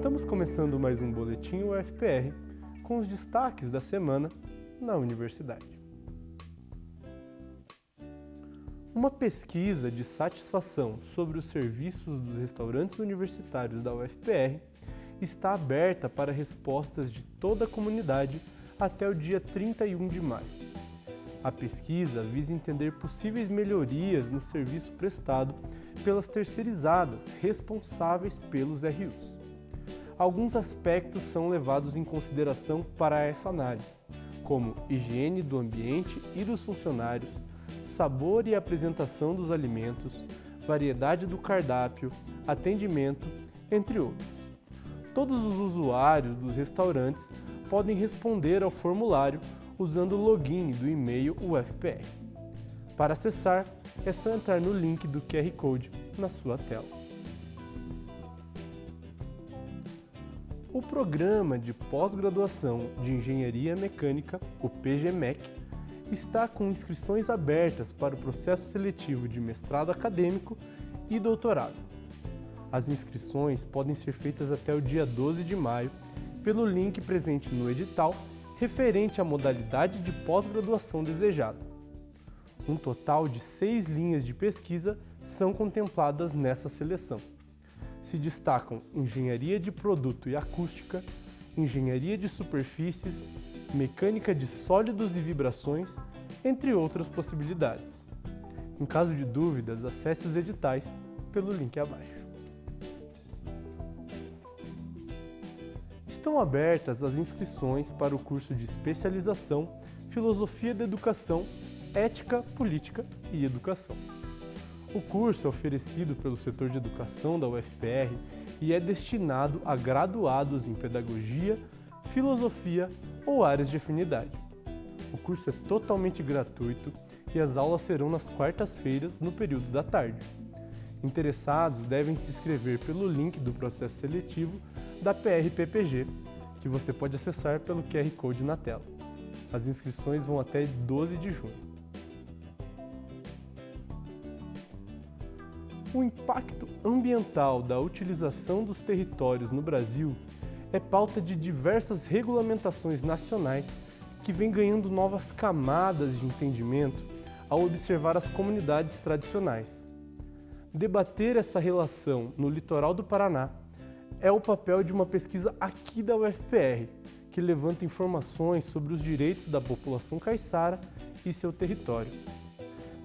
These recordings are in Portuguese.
Estamos começando mais um Boletim UFPR com os destaques da semana na universidade. Uma pesquisa de satisfação sobre os serviços dos restaurantes universitários da UFPR está aberta para respostas de toda a comunidade até o dia 31 de maio. A pesquisa visa entender possíveis melhorias no serviço prestado pelas terceirizadas responsáveis pelos RUs. Alguns aspectos são levados em consideração para essa análise, como higiene do ambiente e dos funcionários, sabor e apresentação dos alimentos, variedade do cardápio, atendimento, entre outros. Todos os usuários dos restaurantes podem responder ao formulário usando o login do e-mail UFPR. Para acessar, é só entrar no link do QR Code na sua tela. O Programa de Pós-Graduação de Engenharia Mecânica, o PGMEC, está com inscrições abertas para o processo seletivo de mestrado acadêmico e doutorado. As inscrições podem ser feitas até o dia 12 de maio pelo link presente no edital referente à modalidade de pós-graduação desejada. Um total de seis linhas de pesquisa são contempladas nessa seleção. Se destacam Engenharia de Produto e Acústica, Engenharia de Superfícies, Mecânica de Sólidos e Vibrações, entre outras possibilidades. Em caso de dúvidas, acesse os editais pelo link abaixo. Estão abertas as inscrições para o curso de especialização Filosofia da Educação, Ética, Política e Educação. O curso é oferecido pelo setor de educação da UFPR e é destinado a graduados em pedagogia, filosofia ou áreas de afinidade. O curso é totalmente gratuito e as aulas serão nas quartas-feiras no período da tarde. Interessados devem se inscrever pelo link do processo seletivo da PRPPG, que você pode acessar pelo QR Code na tela. As inscrições vão até 12 de junho. O impacto ambiental da utilização dos territórios no Brasil é pauta de diversas regulamentações nacionais que vem ganhando novas camadas de entendimento ao observar as comunidades tradicionais. Debater essa relação no litoral do Paraná é o papel de uma pesquisa aqui da UFPR, que levanta informações sobre os direitos da população caiçara e seu território.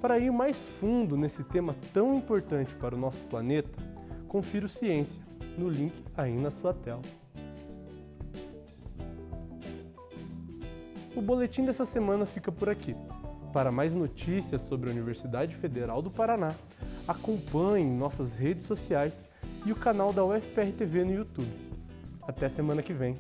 Para ir mais fundo nesse tema tão importante para o nosso planeta, confira o Ciência no link aí na sua tela. O boletim dessa semana fica por aqui. Para mais notícias sobre a Universidade Federal do Paraná, acompanhe nossas redes sociais e o canal da UFPR TV no YouTube. Até semana que vem!